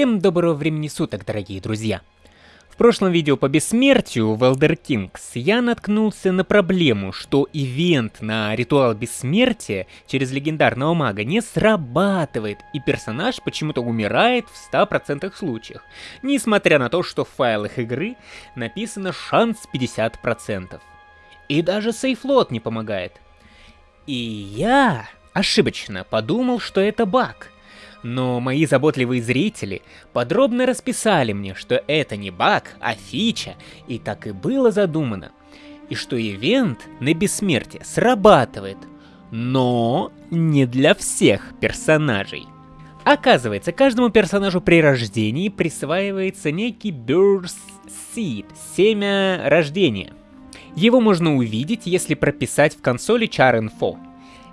Всем доброго времени суток, дорогие друзья! В прошлом видео по бессмертию в Elder Kings я наткнулся на проблему, что ивент на ритуал бессмертия через легендарного мага не срабатывает, и персонаж почему-то умирает в 100% случаях, несмотря на то, что в файлах игры написано шанс 50%. И даже сейфлот не помогает. И я ошибочно подумал, что это баг — но мои заботливые зрители подробно расписали мне, что это не баг, а фича, и так и было задумано. И что ивент на бессмертие срабатывает, но не для всех персонажей. Оказывается, каждому персонажу при рождении присваивается некий Birth Seed, семя рождения. Его можно увидеть, если прописать в консоли Char Info.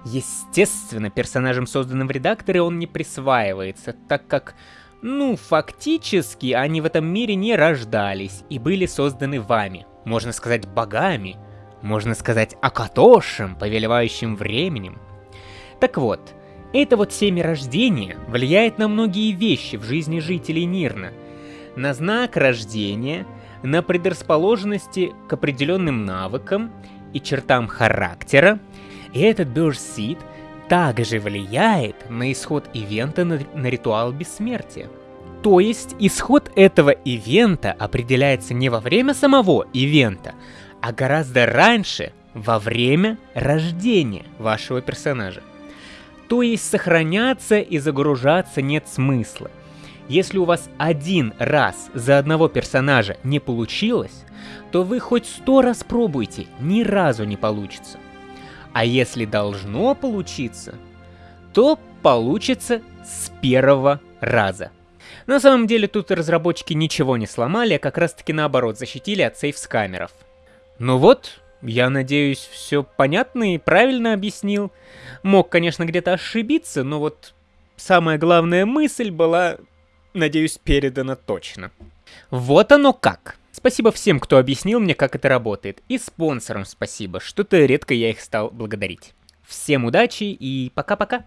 Естественно, персонажам, созданным в редакторе, он не присваивается, так как, ну, фактически, они в этом мире не рождались и были созданы вами. Можно сказать, богами. Можно сказать, Акатошем, повелевающим временем. Так вот, это вот семя рождения влияет на многие вещи в жизни жителей Нирна. На знак рождения, на предрасположенности к определенным навыкам и чертам характера, и этот Burst Seed также влияет на исход ивента на, на ритуал бессмертия. То есть исход этого ивента определяется не во время самого ивента, а гораздо раньше, во время рождения вашего персонажа. То есть сохраняться и загружаться нет смысла. Если у вас один раз за одного персонажа не получилось, то вы хоть сто раз пробуйте, ни разу не получится. А если должно получиться, то получится с первого раза. На самом деле тут разработчики ничего не сломали, а как раз таки наоборот защитили от сейф-скамеров. Ну вот, я надеюсь, все понятно и правильно объяснил. Мог, конечно, где-то ошибиться, но вот самая главная мысль была, надеюсь, передана точно. Вот оно как. Спасибо всем, кто объяснил мне, как это работает. И спонсорам спасибо, что-то редко я их стал благодарить. Всем удачи и пока-пока.